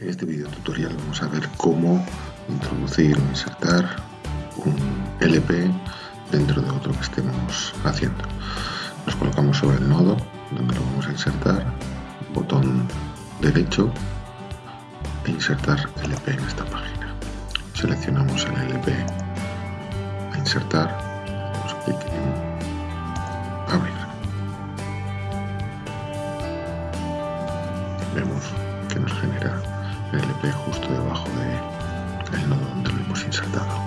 En este video tutorial vamos a ver cómo introducir o insertar un LP dentro de otro que estemos haciendo. Nos colocamos sobre el nodo donde lo vamos a insertar, botón derecho e insertar LP en esta página. Seleccionamos el LP a insertar, damos clic en abrir. Vemos que nos genera el LP justo debajo del nodo donde lo hemos insertado.